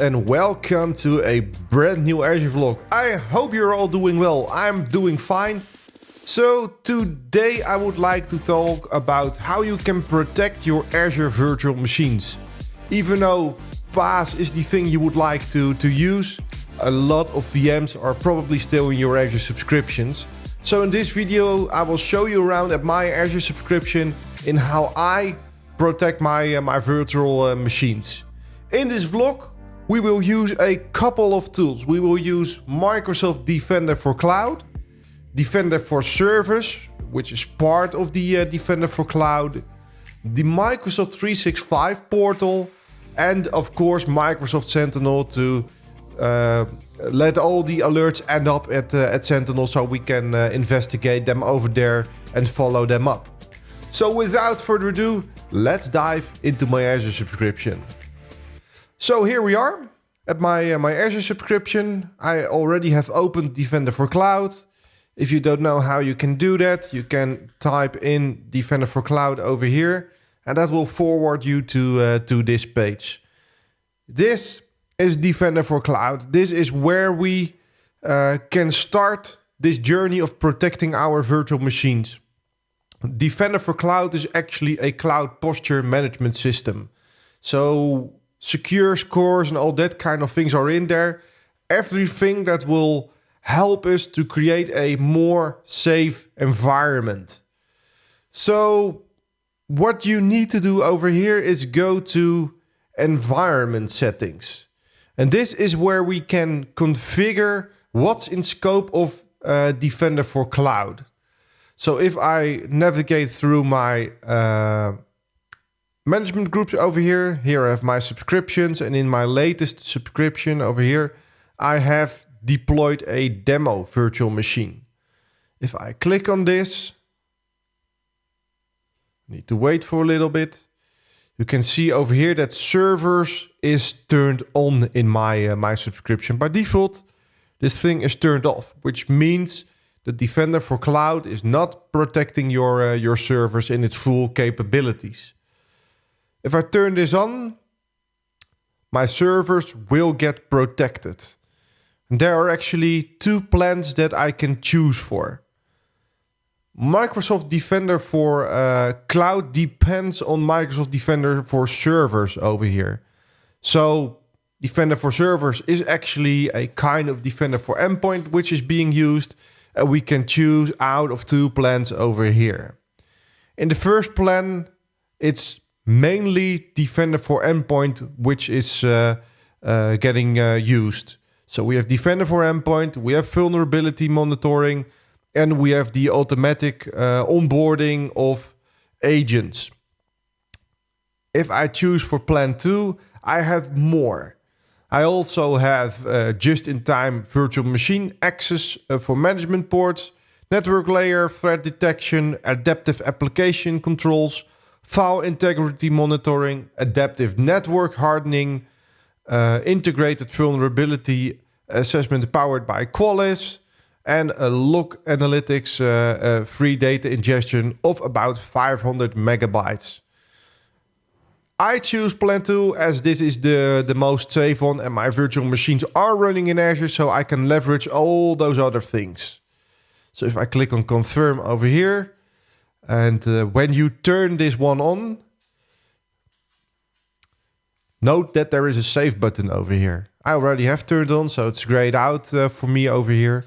And welcome to a brand new Azure vlog. I hope you're all doing well. I'm doing fine. So today I would like to talk about how you can protect your Azure virtual machines. Even though PaaS is the thing you would like to, to use, a lot of VMs are probably still in your Azure subscriptions. So in this video I will show you around at my Azure subscription in how I protect my, uh, my virtual uh, machines. In this vlog, we will use a couple of tools. We will use Microsoft Defender for Cloud, Defender for Servers, which is part of the uh, Defender for Cloud, the Microsoft 365 portal, and of course Microsoft Sentinel to uh, let all the alerts end up at, uh, at Sentinel so we can uh, investigate them over there and follow them up. So without further ado, let's dive into my Azure subscription. So here we are at my, uh, my Azure subscription. I already have opened Defender for Cloud. If you don't know how you can do that, you can type in Defender for Cloud over here and that will forward you to, uh, to this page. This is Defender for Cloud. This is where we uh, can start this journey of protecting our virtual machines. Defender for Cloud is actually a cloud posture management system. So secure scores and all that kind of things are in there. Everything that will help us to create a more safe environment. So what you need to do over here is go to environment settings. And this is where we can configure what's in scope of uh, Defender for Cloud. So if I navigate through my uh, management groups over here. Here I have my subscriptions and in my latest subscription over here, I have deployed a demo virtual machine. If I click on this, need to wait for a little bit. You can see over here that servers is turned on in my, uh, my subscription. By default, this thing is turned off, which means the Defender for Cloud is not protecting your, uh, your servers in its full capabilities. If I turn this on, my servers will get protected. And there are actually two plans that I can choose for. Microsoft Defender for uh, cloud depends on Microsoft Defender for servers over here. So Defender for servers is actually a kind of Defender for endpoint which is being used and we can choose out of two plans over here. In the first plan, it's mainly Defender for Endpoint, which is uh, uh, getting uh, used. So we have Defender for Endpoint, we have vulnerability monitoring, and we have the automatic onboarding of agents. If I choose for Plan 2, I have more. I also have uh, just-in-time virtual machine access uh, for management ports, network layer, threat detection, adaptive application controls, file integrity monitoring, adaptive network hardening, uh, integrated vulnerability assessment powered by Qualys, and a log analytics uh, uh, free data ingestion of about 500 megabytes. I choose Plan 2 as this is the, the most safe one and my virtual machines are running in Azure so I can leverage all those other things. So if I click on confirm over here, and uh, when you turn this one on, note that there is a save button over here. I already have turned on, so it's grayed out uh, for me over here.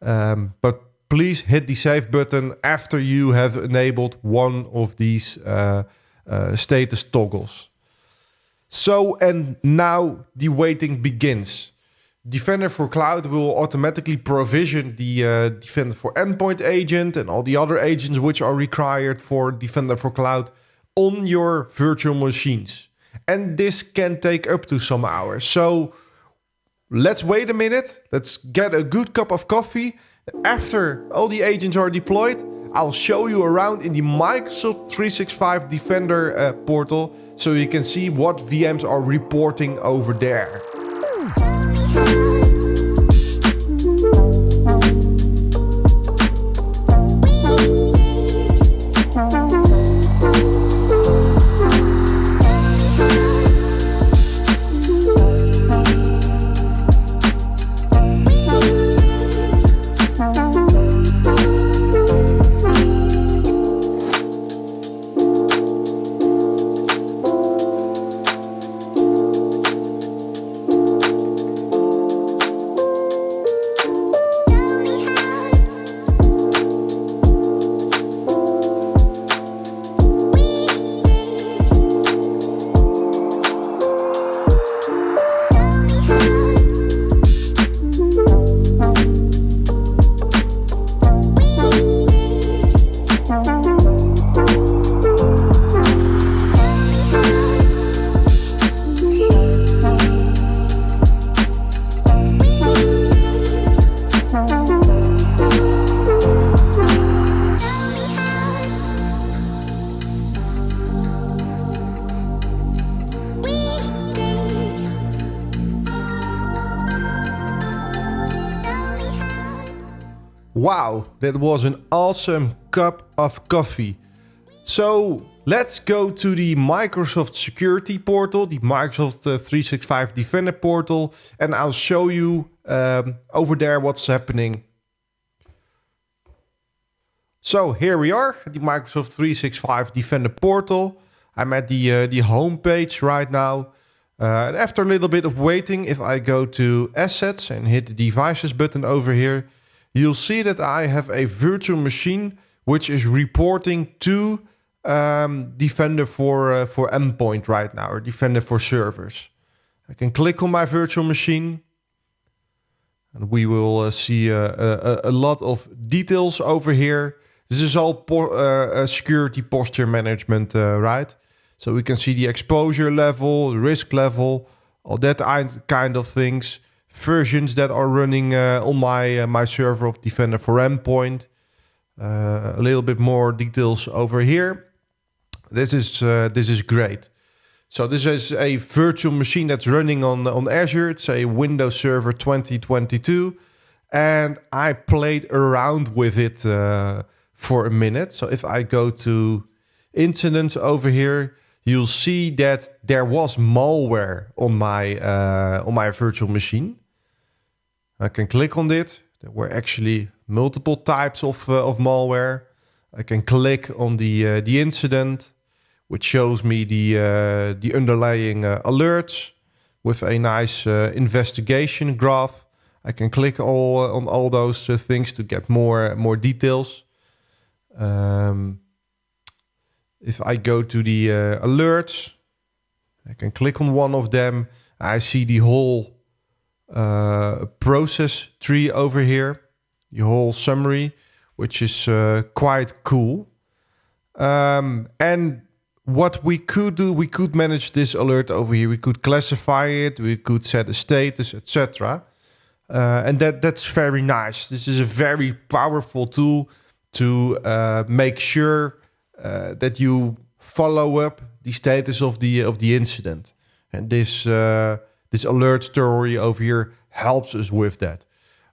Um, but please hit the save button after you have enabled one of these uh, uh status toggles. So, and now the waiting begins. Defender for Cloud will automatically provision the uh, Defender for Endpoint agent and all the other agents which are required for Defender for Cloud on your virtual machines. And this can take up to some hours. So let's wait a minute. Let's get a good cup of coffee. After all the agents are deployed, I'll show you around in the Microsoft 365 Defender uh, portal so you can see what VMs are reporting over there. Ooh. Wow, that was an awesome cup of coffee. So let's go to the Microsoft Security Portal, the Microsoft uh, 365 Defender Portal, and I'll show you um, over there what's happening. So here we are, the Microsoft 365 Defender Portal. I'm at the uh, the home page right now. Uh, and after a little bit of waiting, if I go to Assets and hit the Devices button over here, you'll see that I have a virtual machine which is reporting to um, Defender for, uh, for endpoint right now, or Defender for servers. I can click on my virtual machine and we will uh, see uh, a, a, lot of details over here. This is all po uh, security posture management, uh, right? So we can see the exposure level, risk level, all that kind of things. Versions that are running uh, on my uh, my server of Defender for Endpoint. Uh, a little bit more details over here. This is this is great. So this is a virtual machine that's running on on Azure. It's a Windows Server 2022, and I played around with it uh, for a minute. So if I go to incidents over here, you'll see that there was malware on my uh, on my virtual machine. I can click on it. There were actually multiple types of uh, of malware. I can click on the uh, the incident, which shows me the uh, the underlying uh, alerts with a nice uh, investigation graph. I can click all on all those things to get more more details. Um, if I go to the uh, alerts, I can click on one of them. I see the whole uh, process tree over here, the whole summary, which is uh, quite cool. Um, and what we could do, we could manage this alert over here. We could classify it, we could set a status, etc. Uh, and that that's very nice. This is a very powerful tool to uh, make sure uh, that you follow up the status of the of the incident. And this uh, this alert story over here helps us with that.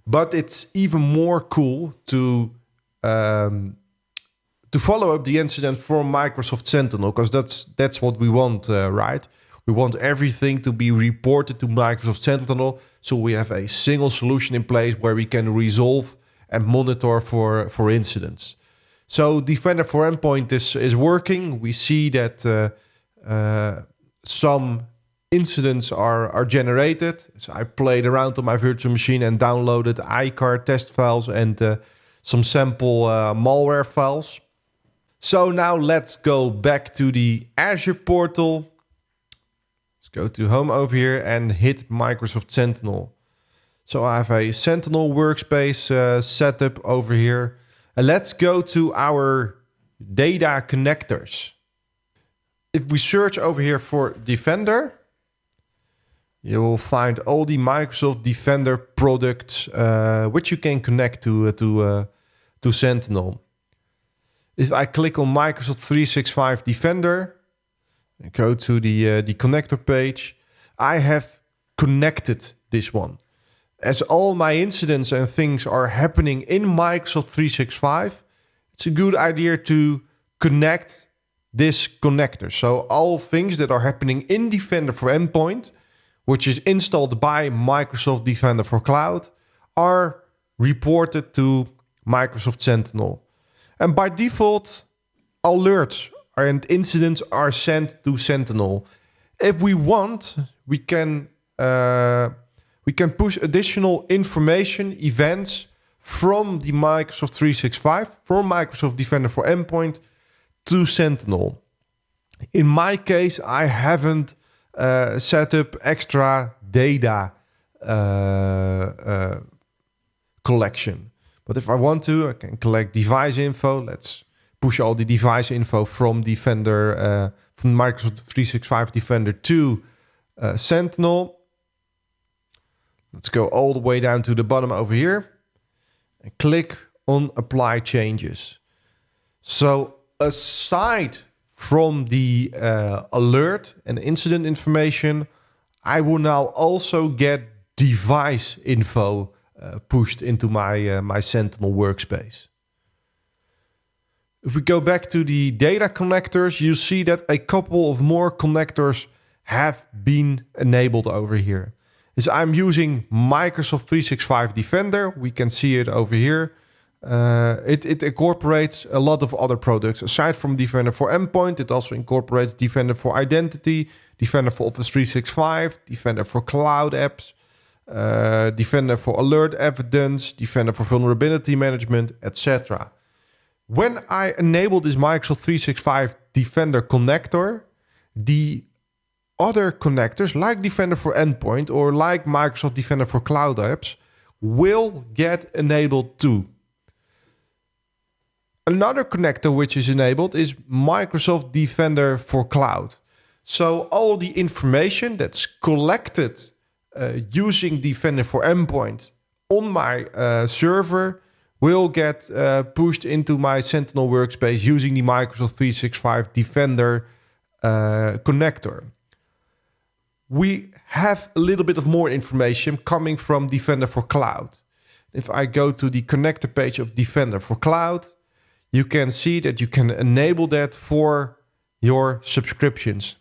But it's even more cool to um, to follow up the incident from Microsoft Sentinel because that's that's what we want, uh, right? We want everything to be reported to Microsoft Sentinel, so we have a single solution in place where we can resolve and monitor for for incidents. So Defender for Endpoint is, is working. We see that uh, uh, some incidents are, are generated. So I played around on my virtual machine and downloaded EICAR test files and uh, some sample uh, malware files. So now let's go back to the Azure portal. Let's go to home over here and hit Microsoft Sentinel. So I have a Sentinel workspace uh, setup over here. And let's go to our data connectors. If we search over here for Defender, you will find all the Microsoft Defender products uh, which you can connect to uh, to uh, to Sentinel. If I click on Microsoft 365 Defender and go to the uh, the connector page, I have connected this one as all my incidents and things are happening in Microsoft 365, it's a good idea to connect this connector. So all things that are happening in Defender for Endpoint, which is installed by Microsoft Defender for Cloud, are reported to Microsoft Sentinel. And by default, alerts and incidents are sent to Sentinel. If we want, we can uh, we can push additional information, events from the Microsoft 365, from Microsoft Defender for Endpoint to Sentinel. In my case, I haven't uh, set up extra data uh, uh, collection. But if I want to, I can collect device info. Let's push all the device info from Defender, uh, from Microsoft 365 Defender to uh, Sentinel. Let's go all the way down to the bottom over here and click on apply changes. So aside from the uh, alert and incident information, I will now also get device info uh, pushed into my, uh, my Sentinel workspace. If we go back to the data connectors, you see that a couple of more connectors have been enabled over here. Is I'm using Microsoft 365 Defender. We can see it over here. Uh, it, it incorporates a lot of other products. Aside from Defender for Endpoint, it also incorporates Defender for Identity, Defender for Office 365, Defender for Cloud Apps, uh, Defender for Alert Evidence, Defender for Vulnerability Management, etc. When I enable this Microsoft 365 Defender connector, the other connectors like Defender for Endpoint or like Microsoft Defender for Cloud Apps will get enabled too. Another connector which is enabled is Microsoft Defender for Cloud. So all the information that's collected uh, using Defender for Endpoint on my uh, server will get uh, pushed into my Sentinel workspace using the Microsoft 365 Defender uh, connector. We have a little bit of more information coming from Defender for Cloud. If I go to the connector page of Defender for Cloud, you can see that you can enable that for your subscriptions.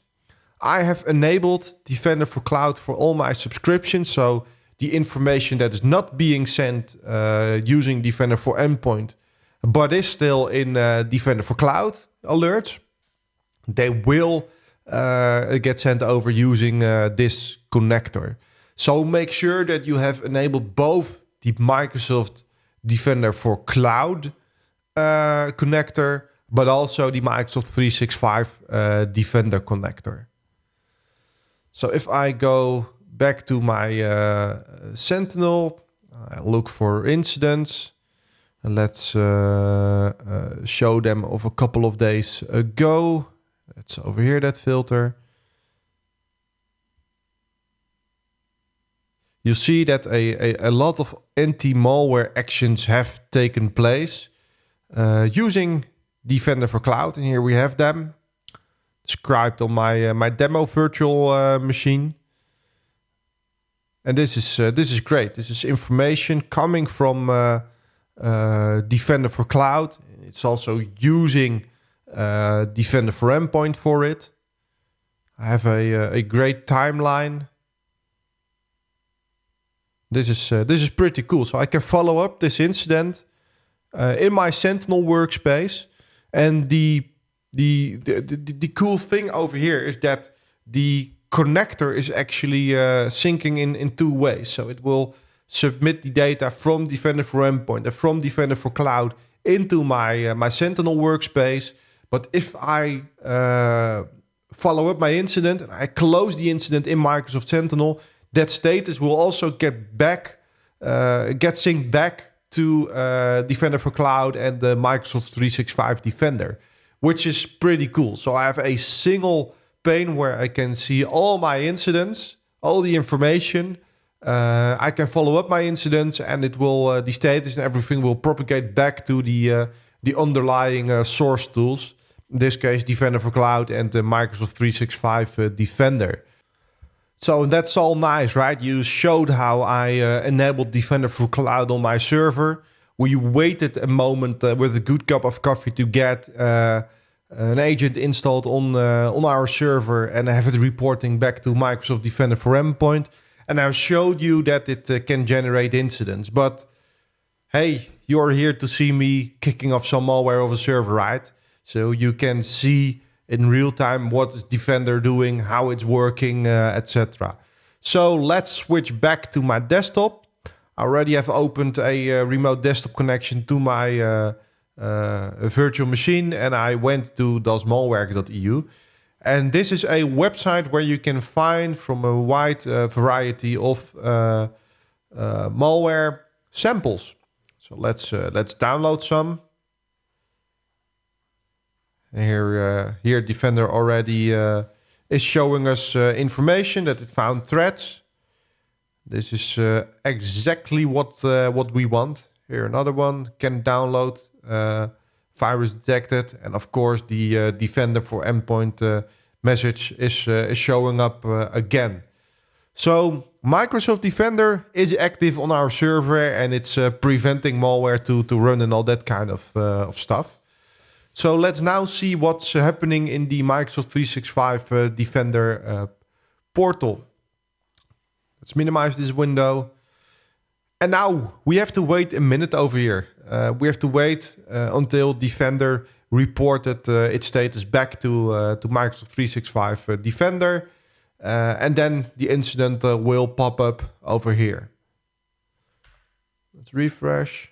I have enabled Defender for Cloud for all my subscriptions. So the information that is not being sent uh, using Defender for Endpoint, but is still in uh, Defender for Cloud alerts, they will uh, get sent over using uh, this connector. So make sure that you have enabled both the Microsoft Defender for Cloud uh, connector, but also the Microsoft 365 uh, Defender connector. So if I go back to my uh, Sentinel, I look for incidents. And let's show them of a couple of days ago. Let's over here, that filter. You see that a, a, a lot of anti-malware actions have taken place uh, using Defender for Cloud. And here we have them described on my uh, my demo virtual uh, machine. And this is uh, this is great. This is information coming from uh, uh, Defender for Cloud. It's also using uh, Defender for Endpoint for it. I have a a great timeline. This is this is pretty cool. So I can follow up this incident in my Sentinel workspace, and the the, the, the, the cool thing over here is that the connector is actually uh, syncing in, in two ways. So it will submit the data from Defender for Endpoint and from Defender for Cloud into my, uh, my Sentinel workspace. But if I uh, follow up my incident and I close the incident in Microsoft Sentinel, that status will also get back, uh, get synced back to uh, Defender for Cloud and the Microsoft 365 Defender which is pretty cool. So I have a single pane where I can see all my incidents, all the information. Uh, I can follow up my incidents, and it will uh, the status and everything will propagate back to the uh, the underlying uh, source tools. In this case, Defender for Cloud and the Microsoft 365 uh, Defender. So that's all nice, right? You showed how I uh, enabled Defender for Cloud on my server we waited a moment uh, with a good cup of coffee to get uh, an agent installed on uh, on our server and have it reporting back to Microsoft Defender for Endpoint. And I showed you that it uh, can generate incidents. But hey, you're here to see me kicking off some malware of a server, right? So you can see in real time what is Defender doing, how it's working, uh, etc. So let's switch back to my desktop I already have opened a uh, remote desktop connection to my uh, uh, virtual machine and I went to dasmalwerk.eu. And this is a website where you can find from a wide uh, variety of uh, malware samples. So let's let's download some. Here, here Defender already is showing us information that it found threats. This is uh, exactly what uh, what we want. Here another one can download uh, virus detected, and of course the uh, Defender for Endpoint uh, message is uh, is showing up again. So Microsoft Defender is active on our server and it's uh, preventing malware to, to run and all that kind of, uh, of stuff. So let's now see what's happening in the Microsoft 365 uh, Defender uh, portal. Let's minimize this window. And now we have to wait a minute over here. Uh, we have to wait uh, until Defender reported uh, its status back to, uh, to Microsoft 365 uh, Defender. And then the incident will pop up over here. Let's refresh.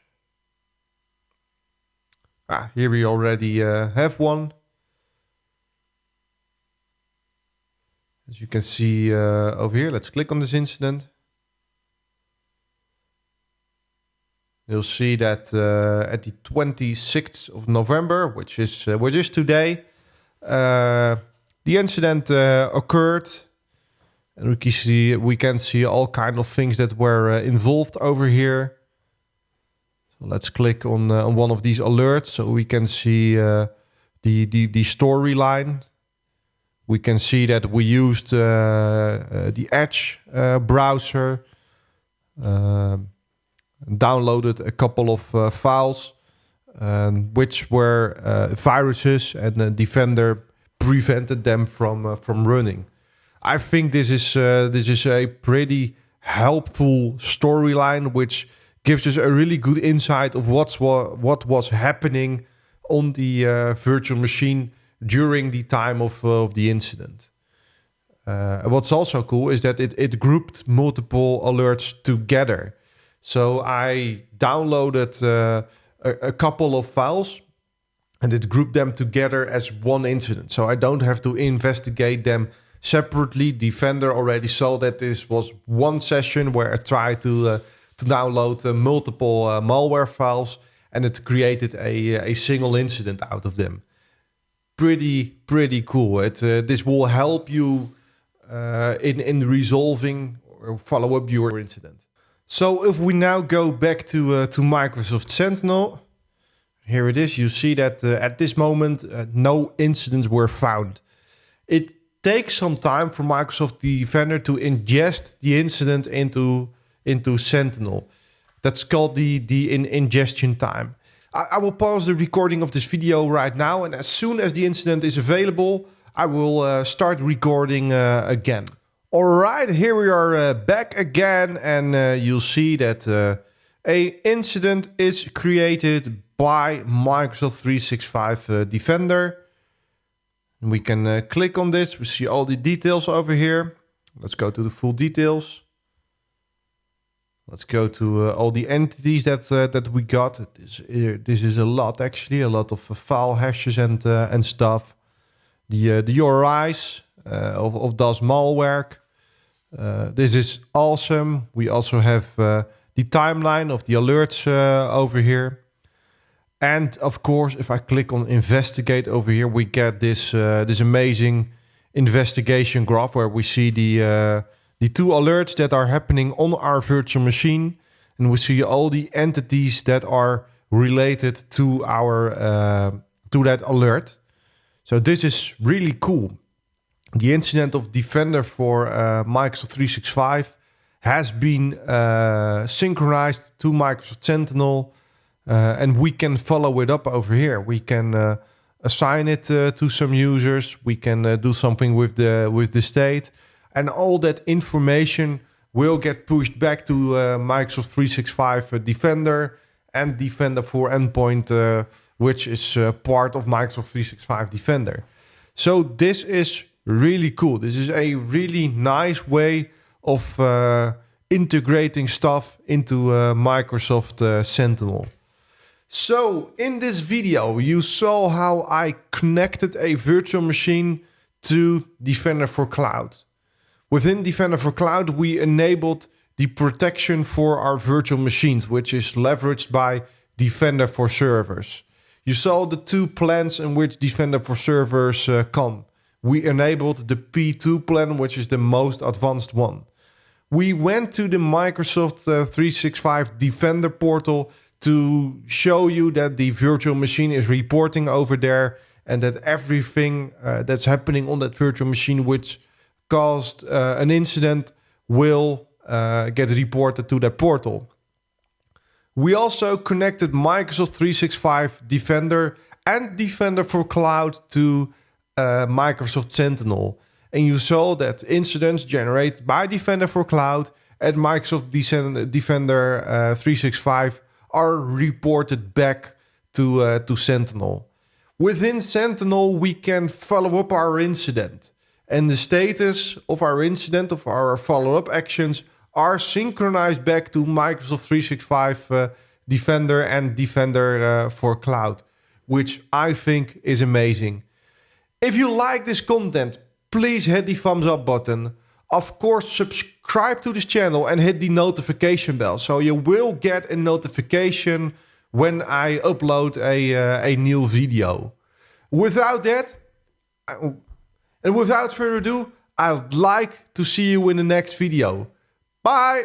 Ah, here we already have one. As you can see over here, let's click on this incident. You'll see that uh, at the 26th of November, which is uh, which is today, uh, the incident uh, occurred, and we can see we can see all kind of things that were uh, involved over here. Let's click on uh, on one of these alerts so we can see the the the storyline. We can see that we used the Edge browser. Downloaded a couple of uh, files um, which were uh, viruses and the Defender prevented them from uh, from running. I think this is this is a pretty helpful storyline which gives us a really good insight of what's what, what was happening on the uh, virtual machine during the time of, uh, of the incident. Uh, what's also cool is that it, it grouped multiple alerts together. So I downloaded uh, a, a, couple of files and it grouped them together as one incident. So I don't have to investigate them separately. Defender already saw that this was one session where I tried to uh, to download uh, multiple uh, malware files and it created a, a single incident out of them. Pretty, pretty cool. It, uh, this will help you uh, in, in resolving or follow up your incident. So if we now go back to, uh, to Microsoft Sentinel, here it is. You see that uh, at this moment, uh, no incidents were found. It takes some time for Microsoft Defender to ingest the incident into, into Sentinel. That's called the, the in ingestion time. I, I, will pause the recording of this video right now. And as soon as the incident is available, I will uh, start recording uh, again. All right, here we are uh, back again, and uh, you'll see that uh, a incident is created by Microsoft 365 uh, Defender. We can click on this. We see all the details over here. Let's go to the full details. Let's go to uh, all the entities that that we got. This, this is a lot actually, a lot of file hashes and and stuff. The the URIs of of DasMalwerk. Uh, this is awesome. We also have uh, the timeline of the alerts uh, over here. And of course, if I click on investigate over here, we get this uh, this amazing investigation graph where we see the uh, the two alerts that are happening on our virtual machine, and we see all the entities that are related to our uh, to that alert. So this is really cool the incident of Defender for uh, Microsoft 365 has been uh, synchronized to Microsoft Sentinel, uh, and we can follow it up over here. We can uh, assign it uh, to some users. We can do something with the with the state, and all that information will get pushed back to Microsoft 365 Defender and Defender for Endpoint, which is part of Microsoft 365 Defender. So this is really cool. This is a really nice way of uh, integrating stuff into uh, Microsoft uh, Sentinel. So in this video, you saw how I connected a virtual machine to Defender for Cloud. Within Defender for Cloud, we enabled the protection for our virtual machines, which is leveraged by Defender for Servers. You saw the two plans in which Defender for Servers uh, come we enabled the P2 plan, which is the most advanced one. We went to the Microsoft uh, 365 Defender portal to show you that the virtual machine is reporting over there and that everything uh, that's happening on that virtual machine which caused uh, an incident will uh, get reported to that portal. We also connected Microsoft 365 Defender and Defender for Cloud to uh, Microsoft Sentinel. And you saw that incidents generated by Defender for Cloud and Microsoft Defender uh, 365 are reported back to, uh, to Sentinel. Within Sentinel, we can follow up our incident. And the status of our incident, of our follow-up actions, are synchronized back to Microsoft 365 uh, Defender and Defender uh, for Cloud, which I think is amazing. If you like this content, please hit the thumbs up button. Of course, subscribe to this channel and hit the notification bell so you will get a notification when I upload a, uh, a new video. Without that, and without further ado, I'd like to see you in the next video. Bye!